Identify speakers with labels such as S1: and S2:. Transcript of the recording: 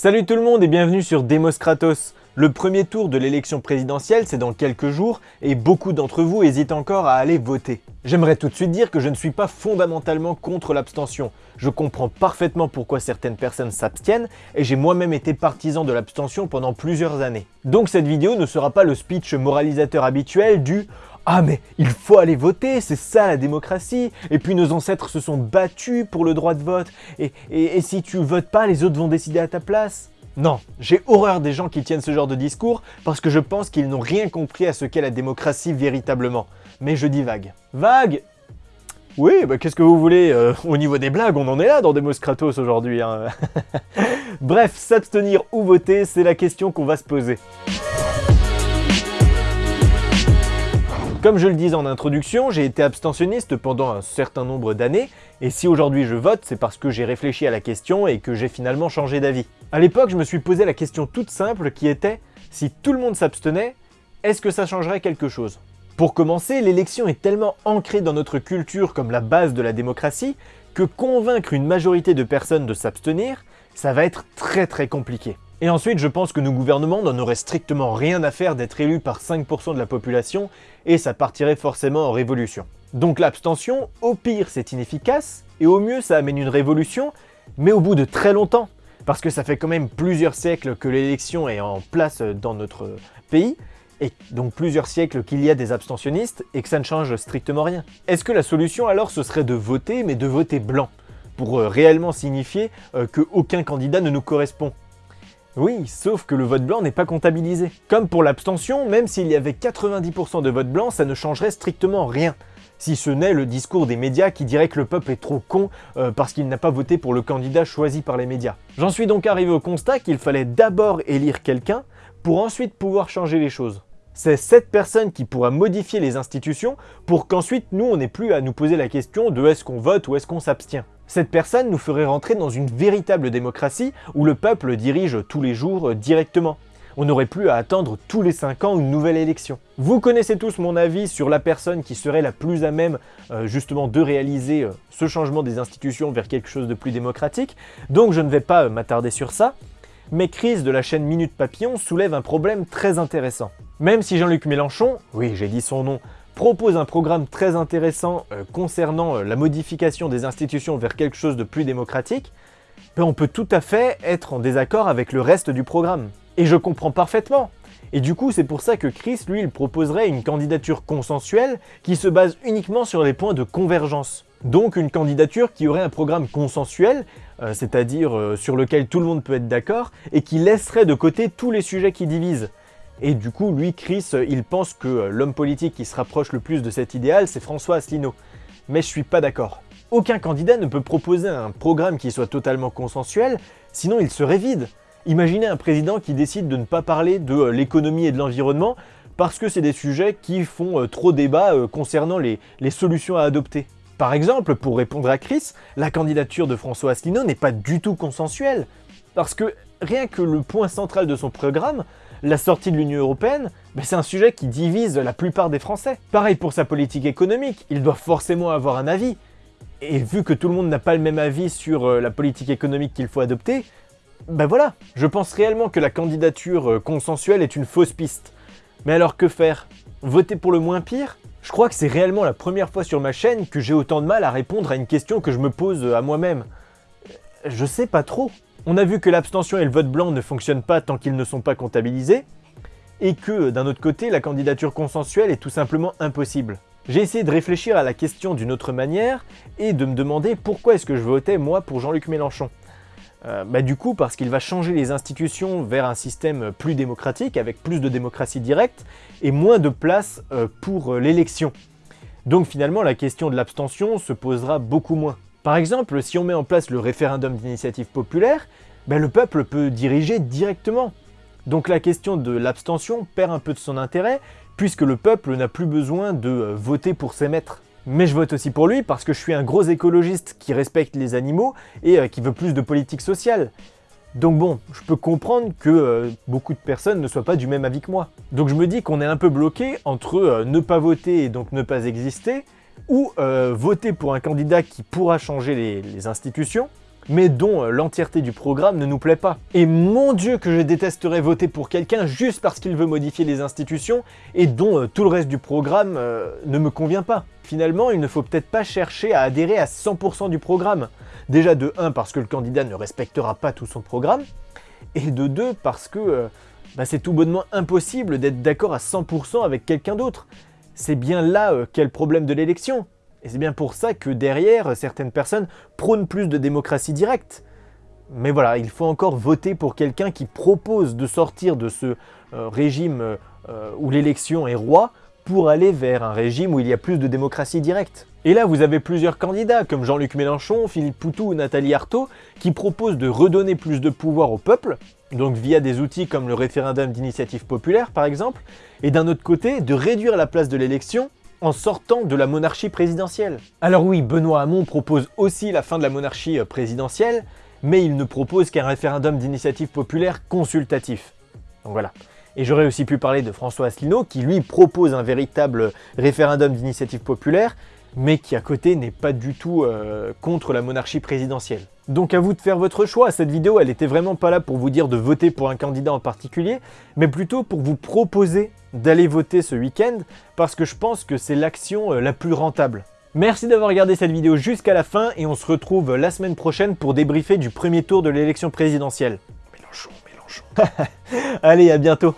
S1: Salut tout le monde et bienvenue sur Demos Kratos. Le premier tour de l'élection présidentielle, c'est dans quelques jours et beaucoup d'entre vous hésitent encore à aller voter. J'aimerais tout de suite dire que je ne suis pas fondamentalement contre l'abstention. Je comprends parfaitement pourquoi certaines personnes s'abstiennent et j'ai moi-même été partisan de l'abstention pendant plusieurs années. Donc cette vidéo ne sera pas le speech moralisateur habituel du ah mais il faut aller voter, c'est ça la démocratie. Et puis nos ancêtres se sont battus pour le droit de vote. Et, si tu votes pas, les autres vont décider à ta place. Non, j'ai horreur des gens qui tiennent ce genre de discours parce que je pense qu'ils n'ont rien compris à ce qu'est la démocratie véritablement. Mais je dis vague. Vague Oui, bah qu'est-ce que vous voulez euh, Au niveau des blagues, on en est là dans Demos Kratos aujourd'hui. Hein. Bref, s'abstenir ou voter, c'est la question qu'on va se poser. Comme je le disais en introduction, j'ai été abstentionniste pendant un certain nombre d'années, et si aujourd'hui je vote, c'est parce que j'ai réfléchi à la question et que j'ai finalement changé d'avis. À l'époque, je me suis posé la question toute simple qui était, si tout le monde s'abstenait, est-ce que ça changerait quelque chose? Pour commencer, l'élection est tellement ancrée dans notre culture comme la base de la démocratie, que convaincre une majorité de personnes de s'abstenir, ça va être très très compliqué. Et ensuite, je pense que nos gouvernements n'en auraient strictement rien à faire d'être élus par 5% de la population, et ça partirait forcément en révolution. Donc l'abstention, au pire c'est inefficace, et au mieux ça amène une révolution, mais au bout de très longtemps, parce que ça fait quand même plusieurs siècles que l'élection est en place dans notre pays, et donc plusieurs siècles qu'il y a des abstentionnistes, et que ça ne change strictement rien. Est-ce que la solution alors ce serait de voter, mais de voter blanc, pour euh, réellement signifier euh, qu'aucun candidat ne nous correspond? Oui, sauf que le vote blanc n'est pas comptabilisé. Comme pour l'abstention, même s'il y avait 90% de vote blanc, ça ne changerait strictement rien. Si ce n'est le discours des médias qui dirait que le peuple est trop con euh, parce qu'il n'a pas voté pour le candidat choisi par les médias. J'en suis donc arrivé au constat qu'il fallait d'abord élire quelqu'un pour ensuite pouvoir changer les choses. C'est cette personne qui pourra modifier les institutions pour qu'ensuite nous on n'ait plus à nous poser la question de est-ce qu'on vote ou est-ce qu'on s'abstient. Cette personne nous ferait rentrer dans une véritable démocratie où le peuple dirige tous les jours euh, directement. On n'aurait plus à attendre tous les 5 ans une nouvelle élection. Vous connaissez tous mon avis sur la personne qui serait la plus à même euh, justement de réaliser euh, ce changement des institutions vers quelque chose de plus démocratique, donc je ne vais pas m'attarder sur ça. Mais Chris de la chaîne Minute Papillon soulève un problème très intéressant. Même si Jean-Luc Mélenchon, oui j'ai dit son nom, propose un programme très intéressant euh, concernant euh, la modification des institutions vers quelque chose de plus démocratique, ben, on peut tout à fait être en désaccord avec le reste du programme. Et je comprends parfaitement. Et du coup, c'est pour ça que Chris, lui, il proposerait une candidature consensuelle qui se base uniquement sur les points de convergence. Donc une candidature qui aurait un programme consensuel, euh, c'est-à-dire sur lequel tout le monde peut être d'accord, et qui laisserait de côté tous les sujets qui divisent. Et du coup, lui, Chris, il pense que l'homme politique qui se rapproche le plus de cet idéal, c'est François Asselineau. Mais je suis pas d'accord. Aucun candidat ne peut proposer un programme qui soit totalement consensuel, sinon il serait vide. Imaginez un président qui décide de ne pas parler de euh, l'économie et de l'environnement parce que c'est des sujets qui font euh, trop débat euh, concernant les, les solutions à adopter. Par exemple, pour répondre à Chris, la candidature de François Asselineau n'est pas du tout consensuelle. Parce que rien que le point central de son programme, la sortie de l'Union Européenne, ben, c'est un sujet qui divise la plupart des Français. Pareil pour sa politique économique, il doit forcément avoir un avis. Et vu que tout le monde n'a pas le même avis sur euh, la politique économique qu'il faut adopter, ben voilà, je pense réellement que la candidature euh, consensuelle est une fausse piste. Mais alors que faire? Voter pour le moins pire? Je crois que c'est réellement la première fois sur ma chaîne que j'ai autant de mal à répondre à une question que je me pose à moi-même. Je sais pas trop. On a vu que l'abstention et le vote blanc ne fonctionnent pas tant qu'ils ne sont pas comptabilisés, et que, d'un autre côté, la candidature consensuelle est tout simplement impossible. J'ai essayé de réfléchir à la question d'une autre manière, et de me demander pourquoi est-ce que je votais moi pour Jean-Luc Mélenchon. Euh, bah du coup parce qu'il va changer les institutions vers un système plus démocratique, avec plus de démocratie directe, et moins de place euh, pour euh, l'élection. Donc finalement la question de l'abstention se posera beaucoup moins. Par exemple, si on met en place le référendum d'initiative populaire, ben le peuple peut diriger directement. Donc la question de l'abstention perd un peu de son intérêt, puisque le peuple n'a plus besoin de euh, voter pour ses maîtres. Mais je vote aussi pour lui parce que je suis un gros écologiste qui respecte les animaux et euh, qui veut plus de politique sociale. Donc bon, je peux comprendre que euh, beaucoup de personnes ne soient pas du même avis que moi. Donc je me dis qu'on est un peu bloqué entre ne pas voter et donc ne pas exister, ou euh, voter pour un candidat qui pourra changer les, institutions, mais dont euh, l'entièreté du programme ne nous plaît pas. Et mon dieu que je détesterais voter pour quelqu'un juste parce qu'il veut modifier les institutions et dont euh, tout le reste du programme ne me convient pas. Finalement, il ne faut peut-être pas chercher à adhérer à 100% du programme. Déjà de 1 parce que le candidat ne respectera pas tout son programme, et de 2 parce que bah, c'est tout bonnement impossible d'être d'accord à 100% avec quelqu'un d'autre. C'est bien là qu'est le problème de l'élection. Et c'est bien pour ça que derrière, certaines personnes prônent plus de démocratie directe. Mais voilà, il faut encore voter pour quelqu'un qui propose de sortir de ce euh, régime euh, où l'élection est roi pour aller vers un régime où il y a plus de démocratie directe. Et là, vous avez plusieurs candidats, comme Jean-Luc Mélenchon, Philippe Poutou ou Nathalie Arthaud, qui proposent de redonner plus de pouvoir au peuple, donc via des outils comme le référendum d'initiative populaire par exemple, et d'un autre côté, de réduire la place de l'élection en sortant de la monarchie présidentielle. Alors oui, Benoît Hamon propose aussi la fin de la monarchie euh, présidentielle, mais il ne propose qu'un référendum d'initiative populaire consultatif. Donc voilà. Et j'aurais aussi pu parler de François Asselineau, qui lui propose un véritable référendum d'initiative populaire, mais qui à côté n'est pas du tout euh, contre la monarchie présidentielle. Donc à vous de faire votre choix, cette vidéo elle était vraiment pas là pour vous dire de voter pour un candidat en particulier, mais plutôt pour vous proposer d'aller voter ce week-end, parce que je pense que c'est l'action euh, la plus rentable. Merci d'avoir regardé cette vidéo jusqu'à la fin, et on se retrouve la semaine prochaine pour débriefer du premier tour de l'élection présidentielle. Mélenchon, Mélenchon. Allez, à bientôt